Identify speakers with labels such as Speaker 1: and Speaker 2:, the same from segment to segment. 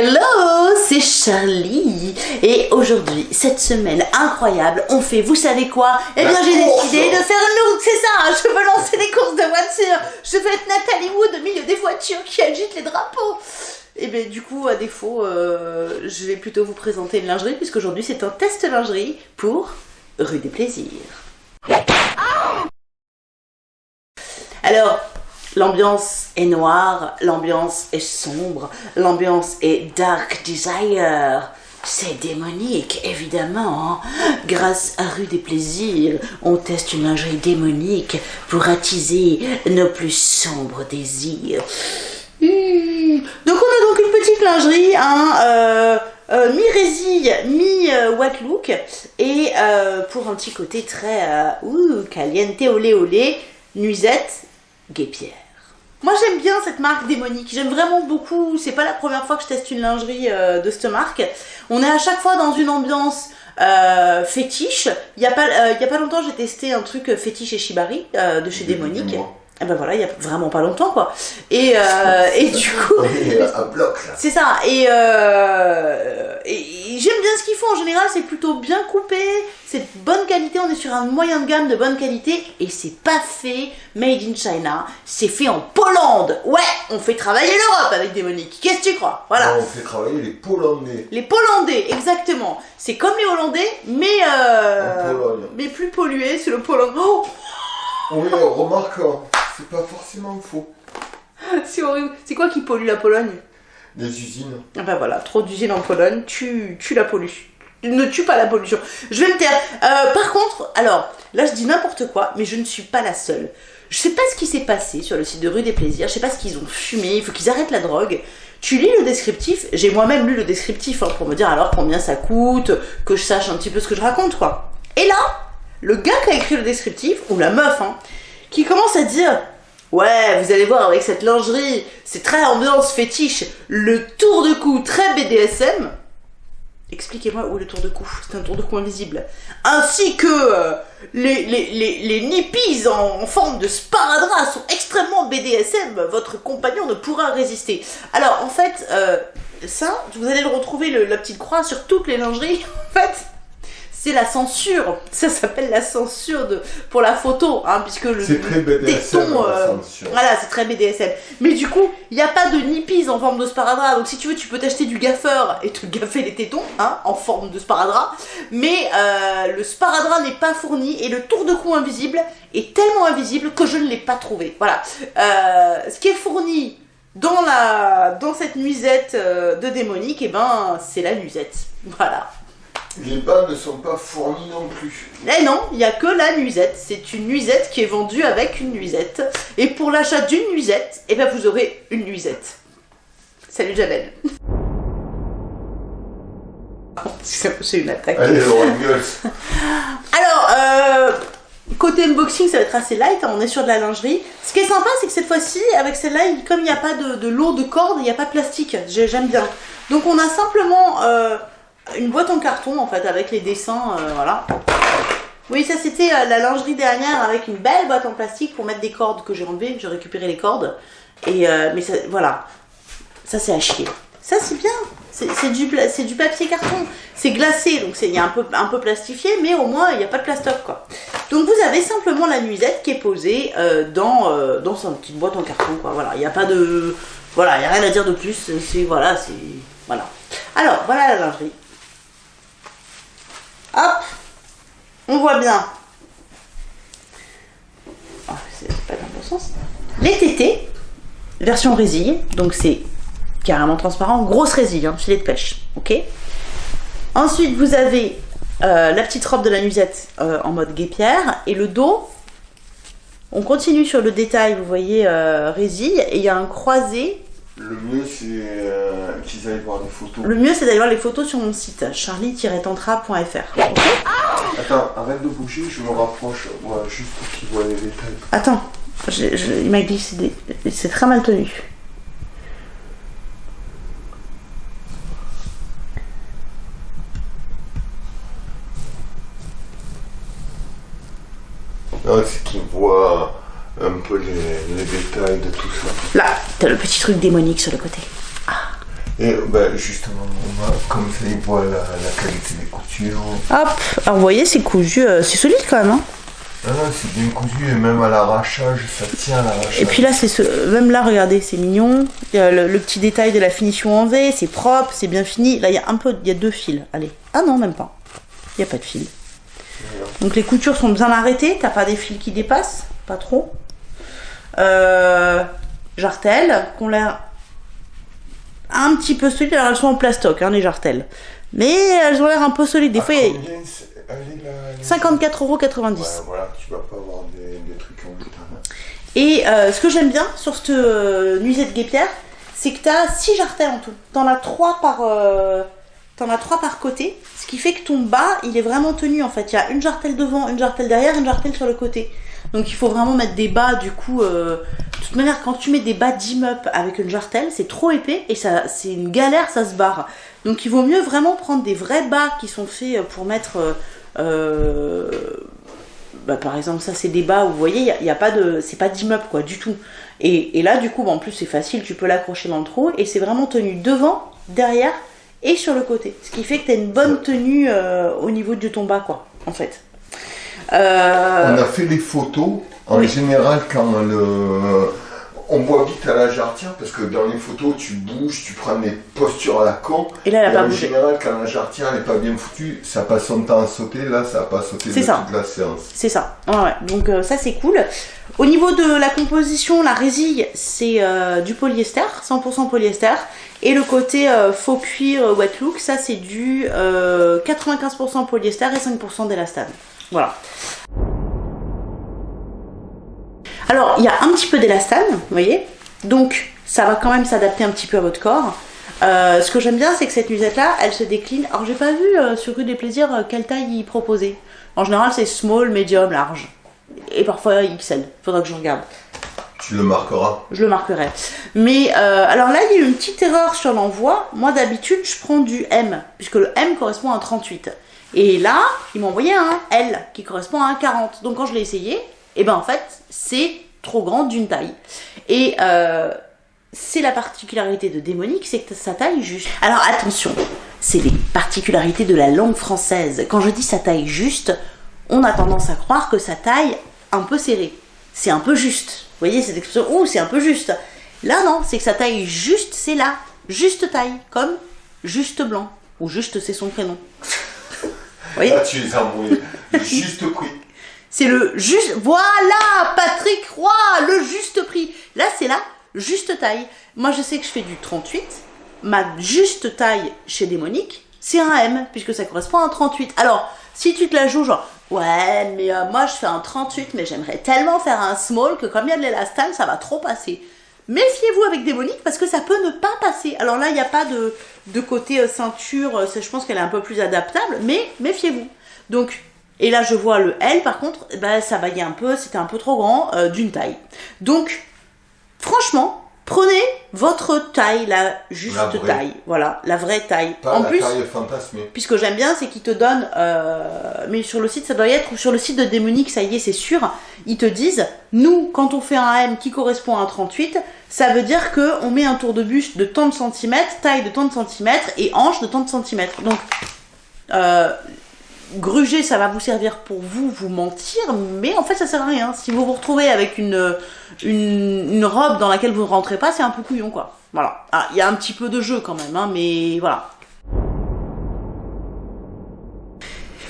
Speaker 1: Hello, c'est Charlie. Et aujourd'hui, cette semaine incroyable, on fait, vous savez quoi? Eh bien j'ai décidé de faire une look, c'est ça, je veux lancer des courses de voitures, je veux être Nathalie Wood au milieu des voitures qui agitent les drapeaux. Et bien du coup, à défaut, euh, je vais plutôt vous présenter une lingerie puisqu'aujourd'hui c'est un test lingerie pour Rue des Plaisirs. Alors, L'ambiance est noire, l'ambiance est sombre, l'ambiance est dark desire. C'est démonique, évidemment. Grâce à Rue des Plaisirs, on teste une lingerie démonique pour attiser nos plus sombres désirs. Hmm. Donc on a donc une petite lingerie, hein, euh, euh, mi-résille, mi-what look, et euh, pour un petit côté très ouh, caliente olé olé, nuisette, guépière. Moi j'aime bien cette marque démonique, j'aime vraiment beaucoup, c'est pas la première fois que je teste une lingerie euh, de cette marque. On est à chaque fois dans une ambiance euh, fétiche. Il y, a pas, euh, il y a pas longtemps j'ai testé un truc fétiche et Shibari de chez Démonique. Et ben voilà, il y a vraiment pas longtemps quoi. Et, et du coup. C'est ça. Et, et j'aime bien ce qu'ils font. En général, c'est plutôt bien coupé. C'est de bonne qualité. On est sur un moyen de gamme de bonne qualité. Et c'est pas fait made in China. C'est fait en Pologne. Ouais, on fait travailler l'Europe avec Démonique. Qu'est-ce que tu crois? Voilà.
Speaker 2: on fait travailler les Polonais.
Speaker 1: Les Pollandais, exactement. C'est comme les Hollandais, mais euh, mais plus pollué. C'est le Pologne. Oh
Speaker 2: oui, remarque, c'est pas forcément faux.
Speaker 1: c'est horrible. C'est quoi qui pollue la Pologne?
Speaker 2: Les usines.
Speaker 1: Ah bah voilà, trop d'usines en Pologne, tu, tu la pollues. Ne tue pas la pollution. Je vais me taire. Euh, par contre, alors, là je dis n'importe quoi, mais je ne suis pas la seule. Je sais pas ce qui s'est passé sur le site de Rue des Plaisirs, je sais pas ce qu'ils ont fumé, il faut qu'ils arrêtent la drogue. Tu lis le descriptif, j'ai moi-même lu le descriptif hein, pour me dire alors combien ça coûte, que je sache un petit peu ce que je raconte quoi. Et là, le gars qui a écrit le descriptif, ou la meuf, hein, qui commence à dire Ouais, vous allez voir avec cette lingerie, c'est très ambiance fétiche, le tour de cou très BDSM. Expliquez-moi où est le tour de cou. C'est un tour de cou invisible. Ainsi que euh, les, les, les, nippies en, forme de sparadrap sont extrêmement BDSM. Votre compagnon ne pourra résister. Alors, en fait, euh, ça, vous allez le retrouver, la petite croix, sur toutes les lingeries. En fait, c'est la censure. Ça s'appelle la censure de, pour la photo, hein, puisque le,
Speaker 2: c'est très BDSM,
Speaker 1: euh, voilà, c'est très BDSM. Mais du coup, il n'y a pas de nippies en forme de sparadrap. Donc si tu veux, tu peux t'acheter du gaffeur et te gaffer les tétons, hein, en forme de sparadrap. Mais euh, le sparadrap n'est pas fourni et le tour de cou invisible est tellement invisible que je ne l'ai pas trouvé. Voilà. Euh, ce qui est fourni dans la dans cette nuisette de démonique, et eh ben c'est la nuisette. Voilà.
Speaker 2: Les bas ne sont pas fournis non plus.
Speaker 1: Eh non, il n'y a que la nuisette. C'est une nuisette qui est vendue avec une nuisette. Et pour l'achat d'une nuisette, eh ben vous aurez une nuisette. Salut Javel. C'est une attaque.
Speaker 2: Allez,
Speaker 1: Alors, euh, côté unboxing, ça va être assez light. Hein, on est sur de la lingerie. Ce qui est sympa, c'est que cette fois-ci, avec celle-là, comme il n'y a pas de, de lot de corde, il n'y a pas de plastique. J'aime bien. Donc on a simplement... Euh, une boîte en carton en fait avec les dessins, euh, voilà. Oui, ça c'était euh, la lingerie dernière avec une belle boîte en plastique pour mettre des cordes que j'ai enlevées. J'ai récupéré les cordes. Et euh, mais voilà, ça c'est à chier. Ça c'est bien. C'est du, du papier carton. C'est glacé, donc il y a un peu, un peu plastifié, mais au moins il n'y a pas de plastoc quoi. Donc vous avez simplement la nuisette qui est posée dans, dans sa petite boîte en carton quoi. Voilà, il n'y a pas de, voilà, il y a rien à dire de plus. C'est voilà, c'est voilà. Alors voilà la lingerie. Hop, on voit bien. Sens. Les tétés, version résille, donc c'est carrément transparent, grosse résille, hein, filet de pêche, ok Ensuite, vous avez euh, la petite robe de la nuisette euh, en mode guépière et le dos. On continue sur le détail, vous voyez, euh, résille, et il y a un croisé
Speaker 2: le mieux, c'est euh, qu'ils aillent voir des photos.
Speaker 1: Le mieux, c'est d'aller voir les photos sur mon site, charlie-tantra.fr.
Speaker 2: Attends, arrête de bouger, je me rapproche, juste pour qu'ils voient les détails.
Speaker 1: Attends, il m'a glissé C'est très mal tenu.
Speaker 2: Non, c'est qu'ils voient un peu les, détails de tout ça.
Speaker 1: Là, t'as le petit truc démonique sur le côté. Ah.
Speaker 2: Et ben, justement, on va, comme ça, voient la, la qualité des coutures.
Speaker 1: Hop, alors vous voyez, c'est cousu, euh, c'est solide quand même. Hein
Speaker 2: Ah non, c'est bien cousu et même à l'arrachage, ça tient à l'arrachage.
Speaker 1: Et puis là, c'est ce... même là, regardez, c'est mignon. Il y a le, le petit détail de la finition en V, c'est propre, c'est bien fini. Là, il y a un peu, il y a deux fils. Allez, ah non, même pas. Il n'y a pas de fil. Donc les coutures sont bien arrêtées, t'as pas des fils qui dépassent, pas trop? Euh, jartelles, qu'on l'air un petit peu solides. Alors elles sont en plastoc, hein, les jartelles. Mais elles ont l'air un peu solides. Des fois, il y a
Speaker 2: combien c'est- elle est là, elle est-
Speaker 1: 54,90€.
Speaker 2: Ouais, voilà, tu vas pas avoir des, des trucs en métal. hein.
Speaker 1: Et euh, ce que j'aime bien sur cette euh, nuisette guépière, c'est que tu as 6 jartelles en tout. T'en as 3 par euh, t'en as trois par côté, ce qui fait que ton bas, il est vraiment tenu en fait. Il y a une jartelle devant, une jartelle derrière, une jartelle sur le côté. Donc il faut vraiment mettre des bas du coup euh, de toute manière quand tu mets des bas d'immeuble avec une jartelle, c'est trop épais et ça c'est une galère, ça se barre. Donc il vaut mieux vraiment prendre des vrais bas qui sont faits pour mettre euh, euh, bah, par exemple, ça c'est des bas où vous voyez, il y a, pas de, c'est pas d'immeuble quoi, du tout. Et, et là, du coup, bah, en plus c'est facile, tu peux l'accrocher dans le trou et c'est vraiment tenu devant, derrière et sur le côté. Ce qui fait que tu as une bonne tenue euh, au niveau de ton bas quoi, en fait. Euh,
Speaker 2: On a fait les photos. En
Speaker 1: Oui.
Speaker 2: général, quand le... on voit vite à la jarretière, parce que dans les photos, tu bouges, tu prends des postures à la con.
Speaker 1: Et là, elle a
Speaker 2: Et
Speaker 1: pas
Speaker 2: en
Speaker 1: bougé.
Speaker 2: général, quand la jarretière n'est pas bien foutue, ça passe son temps à sauter. Là, ça n'a pas sauté de
Speaker 1: ça.
Speaker 2: toute la séance.
Speaker 1: C'est ça. Ouais, ouais. Donc euh, ça c'est cool. Au niveau de la composition, la résille, c'est euh, du polyester, 100% polyester. Et le côté euh, faux cuir euh, wet look, ça c'est du euh, 95% polyester et 5% d'élastane. Voilà. Alors, il y a un petit peu d'élastane, vous voyez. Donc, ça va quand même s'adapter un petit peu à votre corps. Ce que j'aime bien, c'est que cette nuisette-là, elle se décline. Alors, j'ai pas vu sur Rue des Plaisirs quelle taille il proposait. En général, c'est small, medium, large. Et parfois XL. Faudra que je regarde.
Speaker 2: Tu le marqueras.
Speaker 1: Je le marquerai. Mais euh, alors là, il y a eu une petite erreur sur l'envoi. Moi, d'habitude, je prends du M, puisque le M correspond à un 38. Et là, il m'a envoyé un L, qui correspond à un 40. Donc quand je l'ai essayé, et ben en fait, c'est trop grand d'une taille. Et euh, c'est la particularité de Démonique, c'est que sa taille juste. Alors attention, c'est les particularités de la langue française. Quand je dis sa taille juste, on a tendance à croire que sa taille un peu serrée. C'est un peu juste. Vous voyez cette expression Oh, c'est un peu juste. Là, non, c'est que sa taille juste, c'est la juste taille, comme juste blanc. Ou juste, c'est son prénom. Vous voyez
Speaker 2: Là, tu les as. Juste prix.
Speaker 1: C'est le juste. Voilà, Patrick Roy, le juste prix. Là, c'est la juste taille. Moi, je sais que je fais du 38. Ma juste taille chez Démonique, c'est un M, puisque ça correspond à un 38. Alors, si tu te la joues, genre, ouais, mais euh, moi, je fais un 38, mais j'aimerais tellement faire un small que comme il y a de l'élastane, ça va trop passer. Méfiez-vous avec Démonique parce que ça peut ne pas passer. Alors là, il n'y a pas de, côté euh, ceinture, euh, je pense qu'elle est un peu plus adaptable, mais méfiez-vous. Donc, et là, je vois le L, par contre, ben, ça baillait un peu, c'était un peu trop grand d'une taille. Donc, franchement, prenez votre taille, la juste
Speaker 2: La
Speaker 1: taille. Voilà, la vraie taille.
Speaker 2: Pas
Speaker 1: en
Speaker 2: la
Speaker 1: plus,
Speaker 2: taille fantasmée.
Speaker 1: puis ce que j'aime bien, c'est qu'ils te donnent, euh, mais sur le site, ça doit y être, ou sur le site de Démonique, ça y est, c'est sûr, ils te disent, nous, quand on fait un M qui correspond à un 38, ça veut dire que on met un tour de buste de tant de centimètres, taille de tant de centimètres, et hanche de tant de centimètres. Donc, euh, gruger, ça va vous servir pour vous, vous mentir, mais en fait, ça sert à rien. Si vous vous retrouvez avec une, une, robe dans laquelle vous ne rentrez pas, c'est un peu couillon, quoi. Voilà. Ah, Il y a un petit peu de jeu quand même, hein, mais voilà.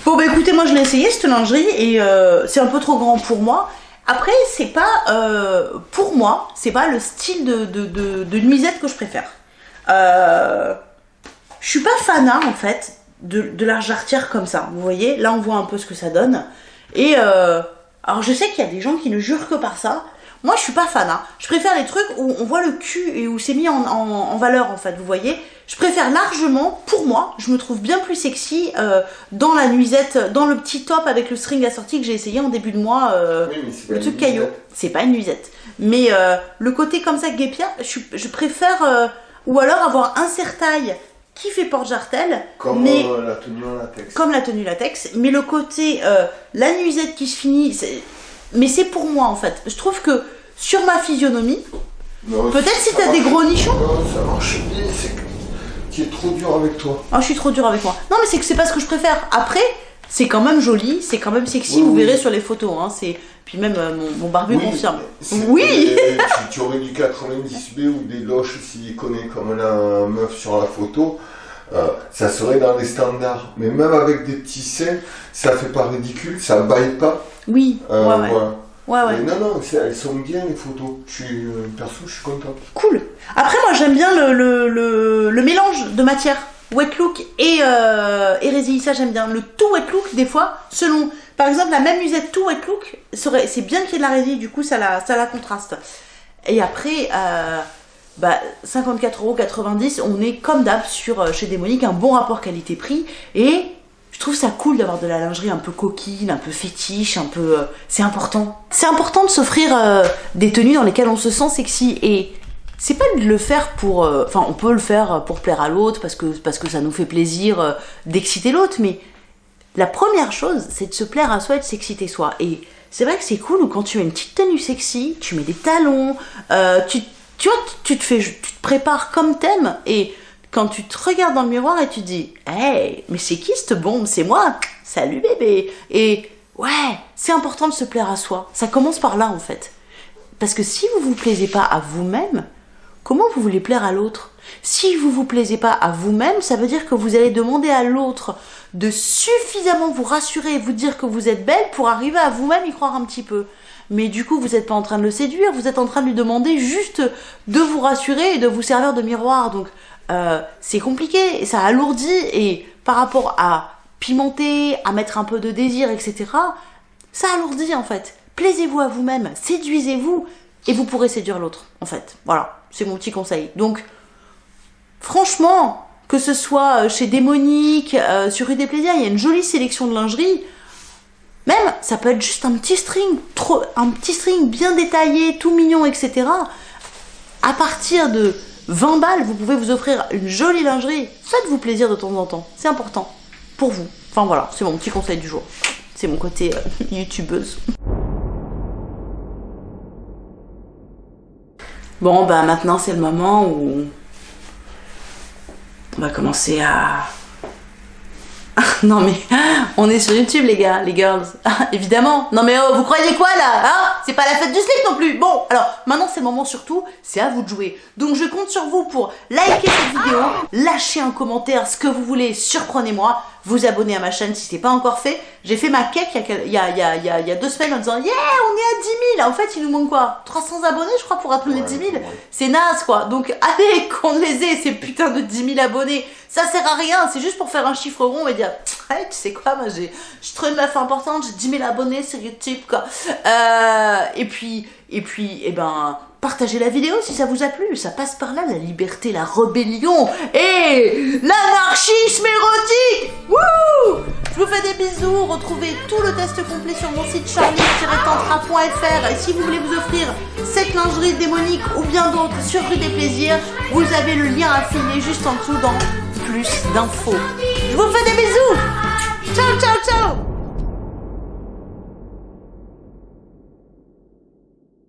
Speaker 1: Bon bah écoutez, moi je l'ai essayé cette lingerie et euh, c'est un peu trop grand pour moi. Après, c'est pas euh, pour moi, c'est pas le style de, de, de, de nuisette que je préfère. Euh, je suis pas fanat en fait de, de la jarretière comme ça. Vous voyez, là on voit un peu ce que ça donne. Et euh, alors je sais qu'il y a des gens qui ne jurent que par ça. Moi je suis pas fanat. Je préfère les trucs où on voit le cul et où c'est mis en, en, en valeur en fait. Vous voyez, je préfère largement, pour moi, je me trouve bien plus sexy euh, dans la nuisette, dans le petit top avec le string assorti que j'ai essayé en début de mois. euh,
Speaker 2: Oui, mais
Speaker 1: le truc caillot, c'est pas une nuisette. Mais le côté comme ça guépière, je, je préfère ou alors avoir un serre-taille qui fait porte-jartel,
Speaker 2: Comme
Speaker 1: mais
Speaker 2: euh, la tenue en latex.
Speaker 1: comme la tenue latex, mais le côté euh, la nuisette qui se finit, mais c'est pour moi en fait. Je trouve que sur ma physionomie, peut-être si t'as des gros nichons,
Speaker 2: Non, ça marche bien, c'est que tu es trop dur avec toi.
Speaker 1: Ah, je suis trop dur avec moi. Non, mais c'est que c'est pas ce que je préfère. Après, c'est quand même joli, c'est quand même sexy,
Speaker 2: Oui,
Speaker 1: vous
Speaker 2: oui.
Speaker 1: verrez sur les photos. Hein, c'est... Puis même euh, mon, mon barbu
Speaker 2: Oui,
Speaker 1: confirme. Oui.
Speaker 2: tu, tu aurais du 90B ou des loches siliconées comme la meuf sur la photo, euh, ça serait dans les standards. Mais même avec des petits seins, ça fait pas ridicule, ça baille pas.
Speaker 1: Oui,
Speaker 2: Euh,
Speaker 1: ouais, ouais.
Speaker 2: voilà.
Speaker 1: Ouais, ouais.
Speaker 2: Mais non, non, elles sont bien les photos. Je suis, euh, perso, je suis content.
Speaker 1: Cool. Après, moi, j'aime bien le, le, le, le mélange de matière. Wet look et, euh, ça j'aime bien. Le tout wet look, des fois, selon. Par exemple, la même usette tout wet look, c'est bien qu'il y ait de la résille, du coup, ça la, ça la contraste. Et après, euh, bah, 54,90€, on est comme d'hab sur euh, chez Démonique, un bon rapport qualité-prix. Et je trouve ça cool d'avoir de la lingerie un peu coquine, un peu fétiche, un peu. euh, c'est important. C'est important de s'offrir euh, des tenues dans lesquelles on se sent sexy. Et c'est pas de le faire pour. euh, Enfin, on peut le faire pour plaire à l'autre, parce que, parce que ça nous fait plaisir euh, d'exciter l'autre, mais la première chose, c'est de se plaire à soi et de s'exciter soi. Et c'est vrai que c'est cool quand tu as une petite tenue sexy, tu mets des talons, euh, tu, tu vois, tu te fais, tu te prépares comme t'aimes et quand tu te regardes dans le miroir et tu te dis, hey, mais c'est qui cette bombe? C'est moi. Salut bébé. Et ouais, c'est important de se plaire à soi. Ça commence par là en fait. Parce que si vous vous plaisez pas à vous-même, comment vous voulez plaire à l'autre? Si vous vous plaisez pas à vous-même, ça veut dire que vous allez demander à l'autre de suffisamment vous rassurer et vous dire que vous êtes belle pour arriver à vous-même y croire un petit peu. Mais du coup, vous n'êtes pas en train de le séduire, vous êtes en train de lui demander juste de vous rassurer et de vous servir de miroir. Donc, euh, c'est compliqué, ça alourdit, et par rapport à pimenter, à mettre un peu de désir, etc., ça alourdit en fait. Plaisez-vous à vous-même, séduisez-vous, et vous pourrez séduire l'autre, en fait. Voilà, c'est mon petit conseil. Donc, franchement, que ce soit euh, chez Démonique, euh, sur Rue des Plaisirs, il y a une jolie sélection de lingerie. Même, ça peut être juste un petit string, trop, un petit string bien détaillé, tout mignon, etc. À partir de 20 balles, vous pouvez vous offrir une jolie lingerie. Faites-vous plaisir de temps en temps, c'est important pour vous. Enfin voilà, c'est mon petit conseil du jour. C'est mon côté euh, youtubeuse. Bon, bah maintenant c'est le moment où on va commencer à. non mais on est sur YouTube les gars, les girls. Ah, évidemment. Non mais oh, vous croyez quoi là Hein? C'est pas la fête du slip non plus. Bon, alors maintenant c'est le moment surtout, c'est à vous de jouer. Donc je compte sur vous pour liker cette vidéo, lâcher un commentaire, ce que vous voulez, surprenez-moi, vous abonner à ma chaîne si c'est pas encore fait. J'ai fait ma cake il y a, il y, a, il y, a, il y a deux semaines en disant Yeah, on est à 10 000 En fait, il nous manque quoi? 300 abonnés, je crois, pour atteindre les 10 000 C'est naze quoi. Donc allez, qu'on les ait, ces putains de 10 000 abonnés. Ça sert à rien, c'est juste pour faire un chiffre rond et dire tu sais quoi, moi j'ai, je suis une meuf importante, j'ai 10 000 abonnés sur YouTube quoi. Euh, et puis, et puis, et ben, partagez la vidéo si ça vous a plu. Ça passe par là, la liberté, la rébellion et l'anarchisme érotique. Wouh Je vous fais des bisous. Retrouvez tout le test complet sur mon site charlie-tantra.fr. Et si vous voulez vous offrir cette lingerie démonique ou bien d'autres sur Rue des Plaisirs, vous avez le lien affilié juste en dessous dans plus d'infos. Je vous fais des bisous. Ciao, ciao, ciao